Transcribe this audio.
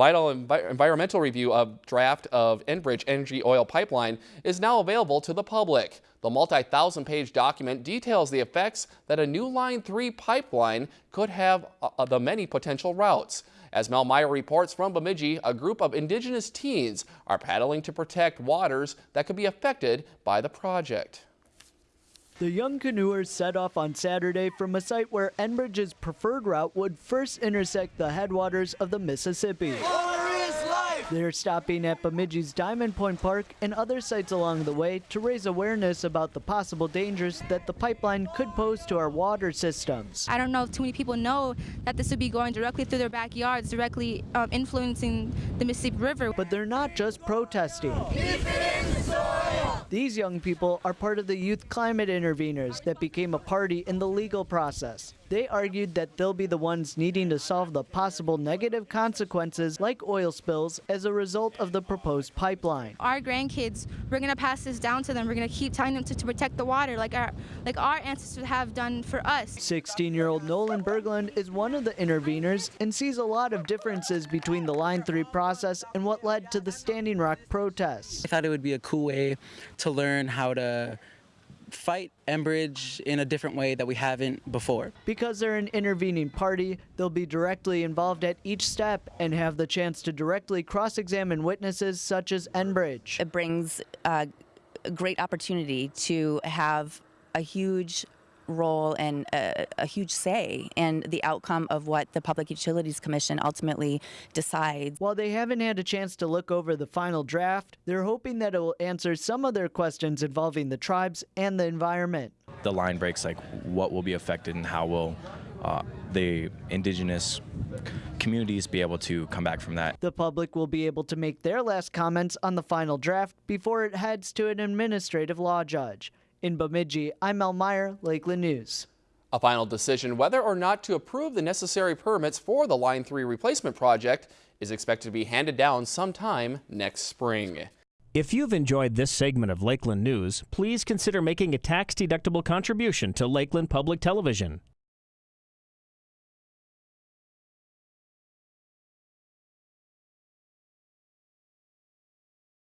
final envi environmental review of draft of Enbridge Energy Oil Pipeline is now available to the public. The multi-thousand page document details the effects that a new Line 3 pipeline could have uh, the many potential routes. As Mel Meyer reports from Bemidji, a group of indigenous teens are paddling to protect waters that could be affected by the project. The young canoers set off on Saturday from a site where Enbridge's preferred route would first intersect the headwaters of the Mississippi. They're stopping at Bemidji's Diamond Point Park and other sites along the way to raise awareness about the possible dangers that the pipeline could pose to our water systems. I don't know if too many people know that this would be going directly through their backyards, directly um, influencing the Mississippi River. But they're not just protesting. These young people are part of the Youth Climate Interveners that became a party in the legal process. They argued that they'll be the ones needing to solve the possible negative consequences like oil spills as a result of the proposed pipeline. Our grandkids, we're going to pass this down to them. We're going to keep telling them to, to protect the water like our, like our ancestors have done for us. 16-year-old Nolan Berglund is one of the interveners and sees a lot of differences between the Line 3 process and what led to the Standing Rock protests. I thought it would be a cool way to learn how to fight Enbridge in a different way that we haven't before. Because they're an intervening party, they'll be directly involved at each step and have the chance to directly cross-examine witnesses such as Enbridge. It brings uh, a great opportunity to have a huge role and a, a, huge say in the outcome of what the Public Utilities Commission ultimately decides. While they haven't had a chance to look over the final draft, they're hoping that it will answer some of their questions involving the tribes and the environment. The line breaks like what will be affected and how will uh, the indigenous communities be able to come back from that. The public will be able to make their last comments on the final draft before it heads to an administrative law judge. In Bemidji, I'm Mel Meyer, Lakeland News. A final decision whether or not to approve the necessary permits for the Line 3 replacement project is expected to be handed down sometime next spring. If you've enjoyed this segment of Lakeland News, please consider making a tax-deductible contribution to Lakeland Public Television.